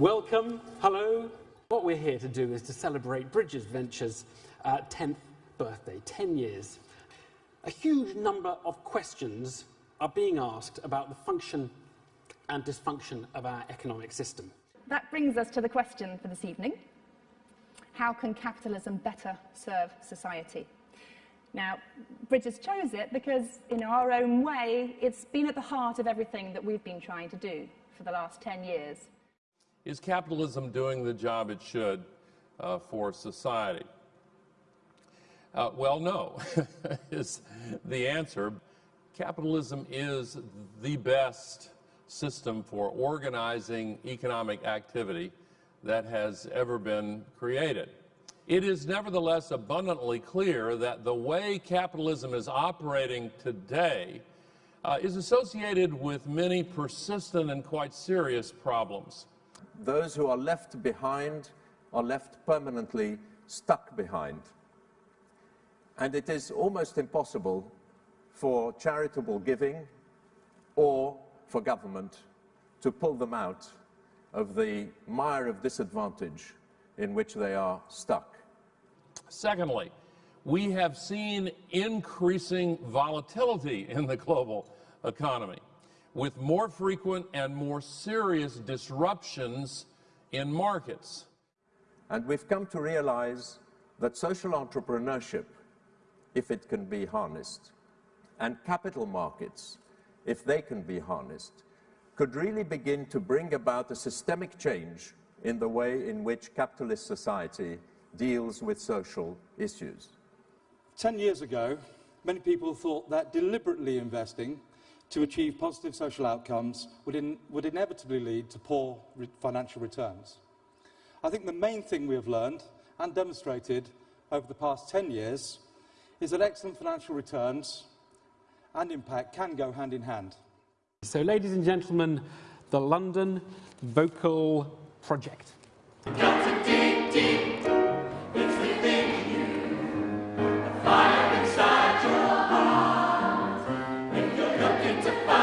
Welcome, hello. What we're here to do is to celebrate Bridges Ventures' uh, 10th birthday, 10 years. A huge number of questions are being asked about the function and dysfunction of our economic system. That brings us to the question for this evening. How can capitalism better serve society? Now, Bridges chose it because, in our own way, it's been at the heart of everything that we've been trying to do for the last 10 years. Is capitalism doing the job it should uh, for society? Uh, well, no, is the answer. Capitalism is the best system for organizing economic activity that has ever been created. It is nevertheless abundantly clear that the way capitalism is operating today uh, is associated with many persistent and quite serious problems. Those who are left behind are left permanently stuck behind. And it is almost impossible for charitable giving or for government to pull them out of the mire of disadvantage in which they are stuck. Secondly, we have seen increasing volatility in the global economy with more frequent and more serious disruptions in markets. And we've come to realize that social entrepreneurship, if it can be harnessed, and capital markets, if they can be harnessed, could really begin to bring about a systemic change in the way in which capitalist society deals with social issues. Ten years ago, many people thought that deliberately investing to achieve positive social outcomes would, in, would inevitably lead to poor re financial returns. I think the main thing we have learned and demonstrated over the past 10 years is that excellent financial returns and impact can go hand in hand. So, ladies and gentlemen, the London Vocal Project. To find